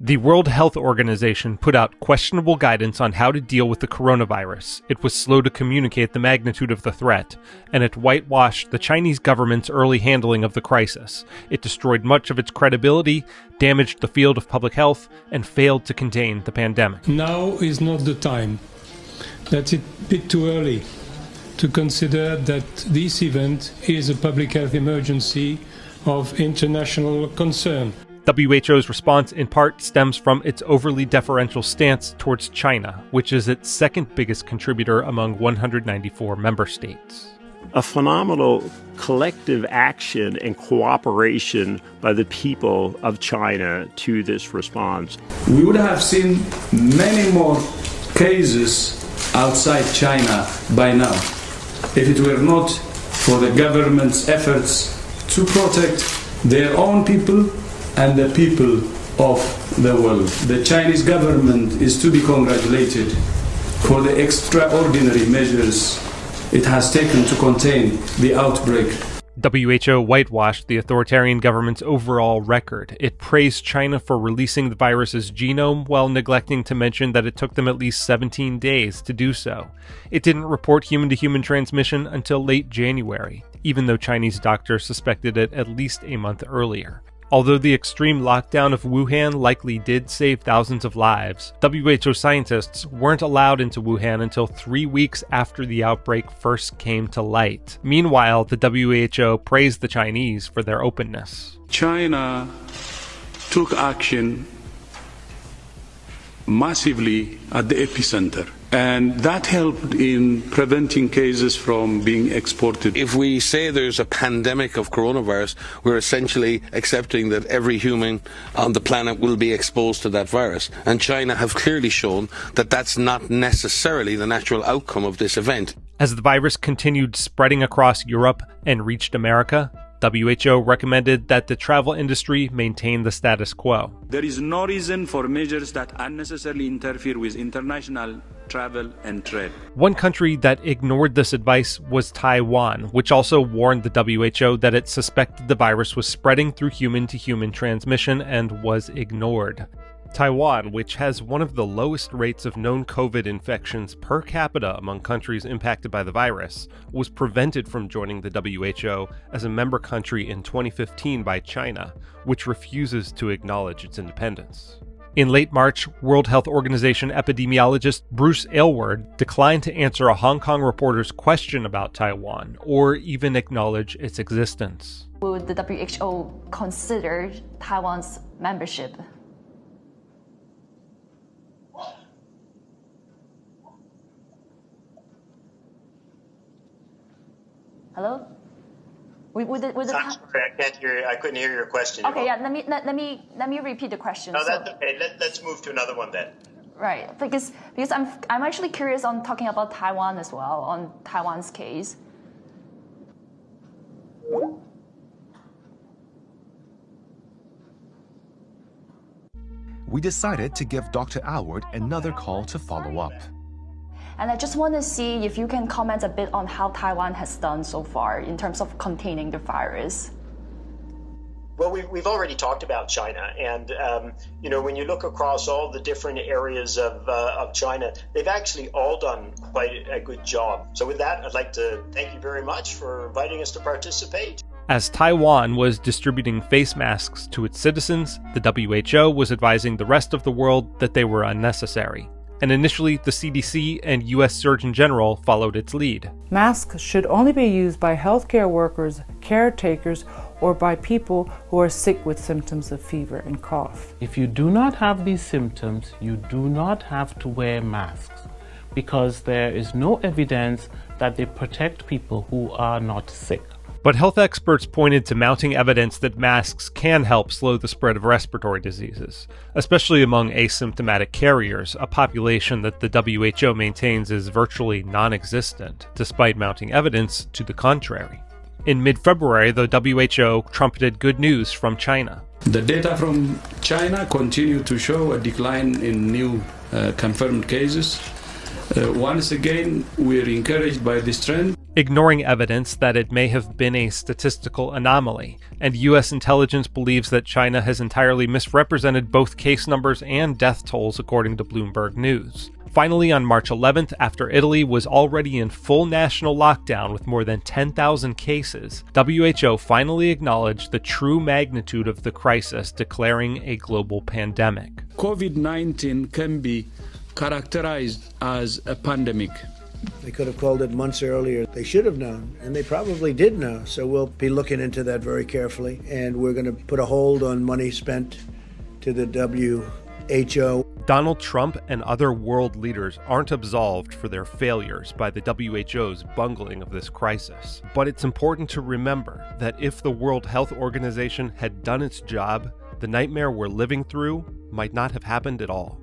The World Health Organization put out questionable guidance on how to deal with the coronavirus. It was slow to communicate the magnitude of the threat, and it whitewashed the Chinese government's early handling of the crisis. It destroyed much of its credibility, damaged the field of public health, and failed to contain the pandemic. Now is not the time. That's a bit too early to consider that this event is a public health emergency of international concern. WHO's response in part stems from its overly deferential stance towards China, which is its second biggest contributor among 194 member states. A phenomenal collective action and cooperation by the people of China to this response. We would have seen many more cases outside China by now if it were not for the government's efforts to protect their own people and the people of the world. The Chinese government is to be congratulated for the extraordinary measures it has taken to contain the outbreak. WHO whitewashed the authoritarian government's overall record. It praised China for releasing the virus's genome while neglecting to mention that it took them at least 17 days to do so. It didn't report human to human transmission until late January, even though Chinese doctors suspected it at least a month earlier. Although the extreme lockdown of Wuhan likely did save thousands of lives, WHO scientists weren't allowed into Wuhan until three weeks after the outbreak first came to light. Meanwhile, the WHO praised the Chinese for their openness. China took action massively at the epicenter and that helped in preventing cases from being exported. If we say there's a pandemic of coronavirus, we're essentially accepting that every human on the planet will be exposed to that virus. And China have clearly shown that that's not necessarily the natural outcome of this event. As the virus continued spreading across Europe and reached America, WHO recommended that the travel industry maintain the status quo. There is no reason for measures that unnecessarily interfere with international travel and trade. One country that ignored this advice was Taiwan, which also warned the WHO that it suspected the virus was spreading through human to human transmission and was ignored. Taiwan, which has one of the lowest rates of known COVID infections per capita among countries impacted by the virus, was prevented from joining the WHO as a member country in 2015 by China, which refuses to acknowledge its independence. In late March, World Health Organization epidemiologist Bruce Aylward declined to answer a Hong Kong reporter's question about Taiwan or even acknowledge its existence. Would the WHO consider Taiwan's membership Hello? With, with the, with the I'm sorry, I can't hear. I couldn't hear your question. Okay, yeah. Let me let, let me let me repeat the question. No, that's so, okay. Let, let's move to another one then. Right, because because I'm I'm actually curious on talking about Taiwan as well on Taiwan's case. We decided to give Dr. Aylward another call to follow up. And I just want to see if you can comment a bit on how Taiwan has done so far in terms of containing the virus. Well, we, we've already talked about China, and um, you know when you look across all the different areas of, uh, of China, they've actually all done quite a good job. So with that, I'd like to thank you very much for inviting us to participate. As Taiwan was distributing face masks to its citizens, the WHO was advising the rest of the world that they were unnecessary and initially the CDC and US Surgeon General followed its lead. Masks should only be used by healthcare workers, caretakers, or by people who are sick with symptoms of fever and cough. If you do not have these symptoms, you do not have to wear masks because there is no evidence that they protect people who are not sick. But health experts pointed to mounting evidence that masks can help slow the spread of respiratory diseases, especially among asymptomatic carriers, a population that the WHO maintains is virtually non existent, despite mounting evidence to the contrary. In mid February, the WHO trumpeted good news from China. The data from China continue to show a decline in new uh, confirmed cases. Uh, once again, we are encouraged by this trend. Ignoring evidence that it may have been a statistical anomaly, and US intelligence believes that China has entirely misrepresented both case numbers and death tolls according to Bloomberg News. Finally, on March 11th, after Italy was already in full national lockdown with more than 10,000 cases, WHO finally acknowledged the true magnitude of the crisis, declaring a global pandemic. COVID 19 can be characterized as a pandemic. They could have called it months earlier. They should have known, and they probably did know. So we'll be looking into that very carefully, and we're going to put a hold on money spent to the WHO. Donald Trump and other world leaders aren't absolved for their failures by the WHO's bungling of this crisis. But it's important to remember that if the World Health Organization had done its job, the nightmare we're living through might not have happened at all.